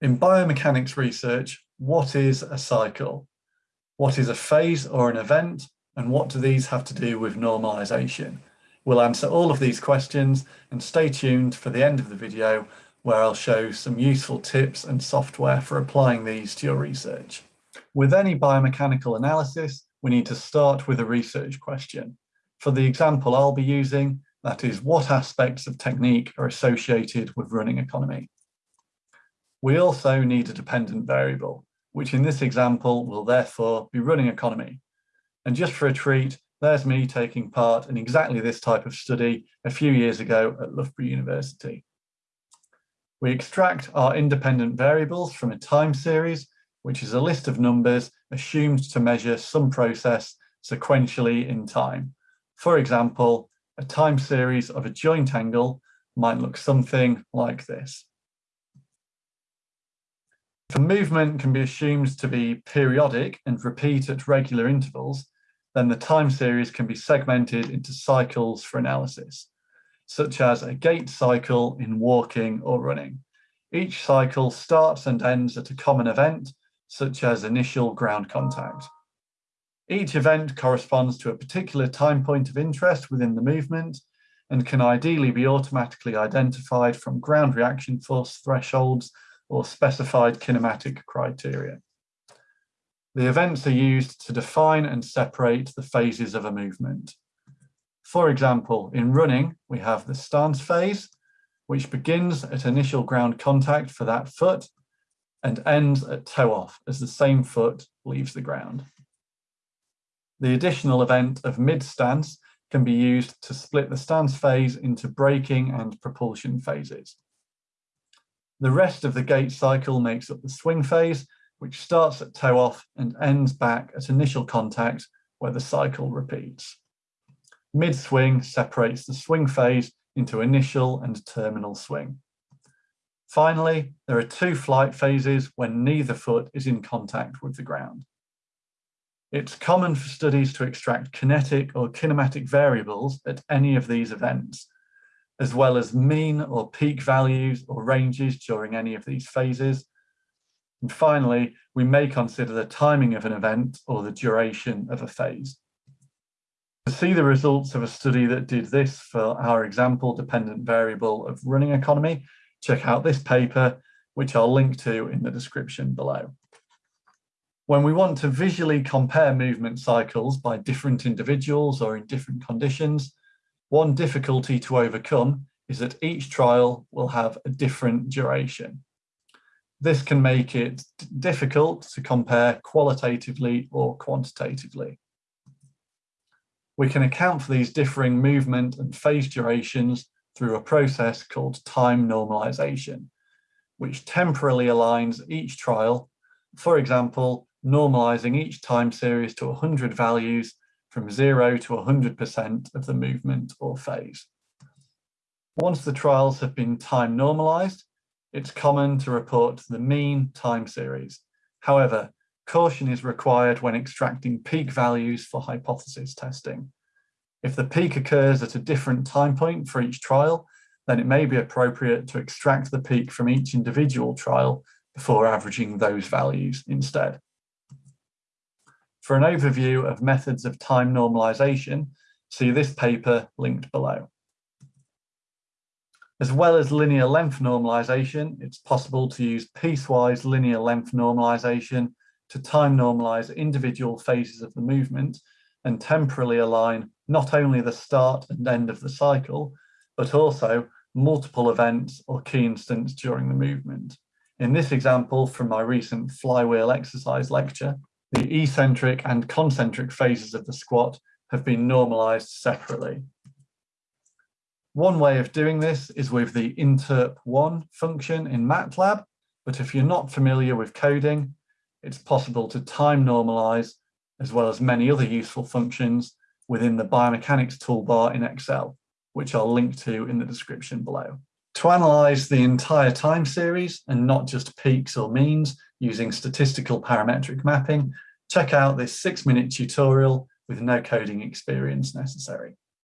In biomechanics research, what is a cycle? What is a phase or an event? And what do these have to do with normalization? We'll answer all of these questions and stay tuned for the end of the video where I'll show some useful tips and software for applying these to your research. With any biomechanical analysis, we need to start with a research question. For the example I'll be using, that is what aspects of technique are associated with running economy. We also need a dependent variable, which in this example will therefore be running economy. And just for a treat, there's me taking part in exactly this type of study a few years ago at Loughborough University. We extract our independent variables from a time series, which is a list of numbers assumed to measure some process sequentially in time. For example, a time series of a joint angle might look something like this. If a movement can be assumed to be periodic and repeat at regular intervals, then the time series can be segmented into cycles for analysis, such as a gait cycle in walking or running. Each cycle starts and ends at a common event, such as initial ground contact. Each event corresponds to a particular time point of interest within the movement and can ideally be automatically identified from ground reaction force thresholds or specified kinematic criteria. The events are used to define and separate the phases of a movement. For example, in running, we have the stance phase, which begins at initial ground contact for that foot and ends at toe off as the same foot leaves the ground. The additional event of mid stance can be used to split the stance phase into braking and propulsion phases. The rest of the gait cycle makes up the swing phase, which starts at toe off and ends back at initial contact where the cycle repeats. Mid-swing separates the swing phase into initial and terminal swing. Finally, there are two flight phases when neither foot is in contact with the ground. It's common for studies to extract kinetic or kinematic variables at any of these events, as well as mean or peak values or ranges during any of these phases. And finally, we may consider the timing of an event or the duration of a phase. To see the results of a study that did this for our example dependent variable of running economy, check out this paper, which I'll link to in the description below. When we want to visually compare movement cycles by different individuals or in different conditions, one difficulty to overcome is that each trial will have a different duration. This can make it difficult to compare qualitatively or quantitatively. We can account for these differing movement and phase durations through a process called time normalization, which temporally aligns each trial, for example, normalizing each time series to 100 values from 0 to 100% of the movement or phase. Once the trials have been time normalized, it's common to report the mean time series. However, caution is required when extracting peak values for hypothesis testing. If the peak occurs at a different time point for each trial, then it may be appropriate to extract the peak from each individual trial before averaging those values instead. For an overview of methods of time normalization, see this paper linked below. As well as linear length normalization, it's possible to use piecewise linear length normalization to time normalize individual phases of the movement and temporally align not only the start and end of the cycle, but also multiple events or key instants during the movement. In this example from my recent flywheel exercise lecture, the eccentric and concentric phases of the squat have been normalized separately. One way of doing this is with the interp1 function in MATLAB, but if you're not familiar with coding, it's possible to time normalize as well as many other useful functions within the biomechanics toolbar in Excel, which I'll link to in the description below. To analyze the entire time series and not just peaks or means, using statistical parametric mapping, check out this six minute tutorial with no coding experience necessary.